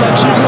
Çağlar